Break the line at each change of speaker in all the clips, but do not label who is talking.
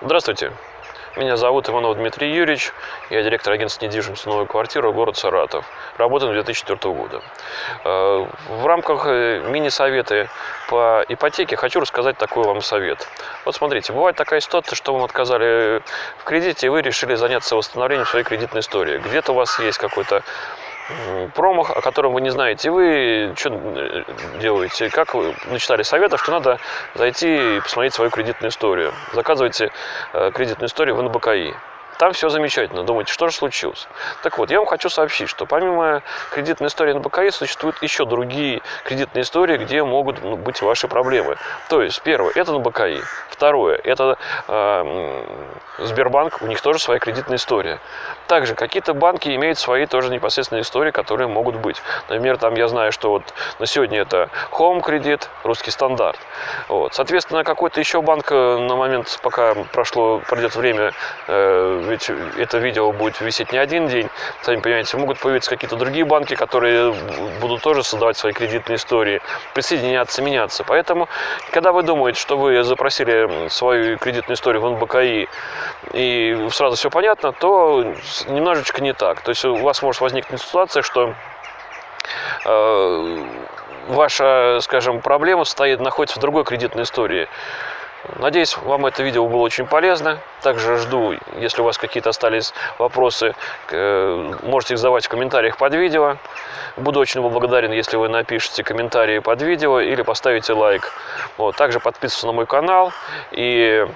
Здравствуйте. Меня зовут Иванов Дмитрий Юрьевич. Я директор агентства недвижимости «Новая квартира», город Саратов. Работаю с 2004 года. Э, в рамках э, мини-совета по ипотеке хочу рассказать такой вам совет. Вот смотрите, бывает такая ситуация, что вам отказали в кредите, и вы решили заняться восстановлением своей кредитной истории. Где-то у вас есть какой-то промах, о котором вы не знаете. Вы что э, делаете? Как вы начитали советов, что надо зайти и посмотреть свою кредитную историю. Заказывайте э, кредитную историю в НБКИ. Там все замечательно. Думаете, что же случилось? Так вот, я вам хочу сообщить, что помимо кредитной истории на БКИ существуют еще другие кредитные истории, где могут ну, быть ваши проблемы. То есть, первое, это на БКИ. Второе, это э, Сбербанк, у них тоже своя кредитная история. Также какие-то банки имеют свои тоже непосредственные истории, которые могут быть. Например, там я знаю, что вот на сегодня это Home кредит, русский стандарт. Вот. Соответственно, какой-то еще банк э, на момент, пока прошло, пройдет время, э, ведь это видео будет висеть не один день, сами понимаете, могут появиться какие-то другие банки, которые будут тоже создавать свои кредитные истории, присоединяться, меняться. Поэтому, когда вы думаете, что вы запросили свою кредитную историю в НБКИ и сразу все понятно, то немножечко не так. То есть у вас может возникнуть ситуация, что э, ваша, скажем, проблема стоит, находится в другой кредитной истории. Надеюсь, вам это видео было очень полезно. Также жду, если у вас какие-то остались вопросы, э, можете их задавать в комментариях под видео. Буду очень благодарен, если вы напишите комментарии под видео или поставите лайк. Вот. Также подписывайтесь на мой канал и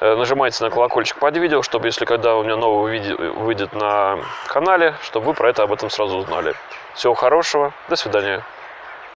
нажимайте на колокольчик под видео, чтобы если когда у меня новое видео выйдет на канале, чтобы вы про это об этом сразу узнали. Всего хорошего, до свидания.